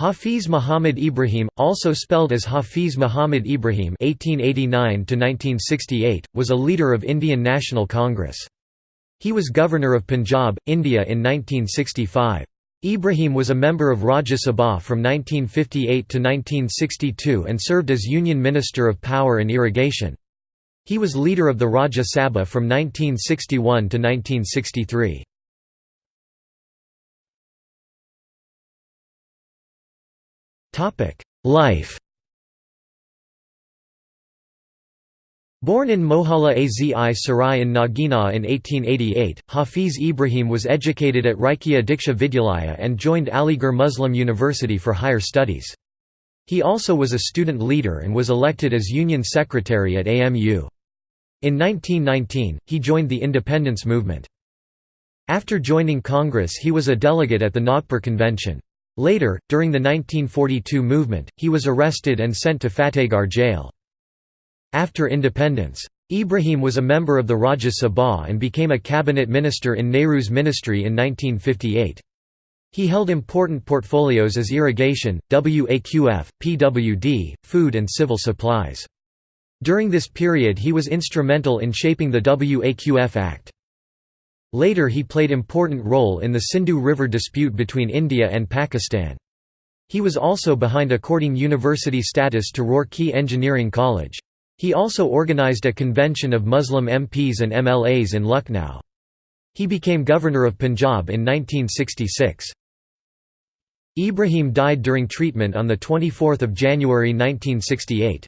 Hafiz Muhammad Ibrahim, also spelled as Hafiz Muhammad Ibrahim (1889–1968), was a leader of Indian National Congress. He was governor of Punjab, India in 1965. Ibrahim was a member of Rajya Sabha from 1958 to 1962 and served as Union Minister of Power and Irrigation. He was leader of the Rajya Sabha from 1961 to 1963. Life Born in Mohalla Azi Sarai in Nagina in 1888, Hafiz Ibrahim was educated at Raikya Diksha Vidyalaya and joined Aligarh Muslim University for higher studies. He also was a student leader and was elected as Union Secretary at AMU. In 1919, he joined the independence movement. After joining Congress he was a delegate at the Nagpur Convention. Later, during the 1942 movement, he was arrested and sent to Fatehgarh jail. After independence, Ibrahim was a member of the Rajya Sabha and became a cabinet minister in Nehru's ministry in 1958. He held important portfolios as irrigation, WAQF, PWD, food and civil supplies. During this period he was instrumental in shaping the WAQF Act. Later he played important role in the Sindhu River dispute between India and Pakistan. He was also behind according university status to Roorkee Engineering College. He also organized a convention of Muslim MPs and MLAs in Lucknow. He became governor of Punjab in 1966. Ibrahim died during treatment on 24 January 1968.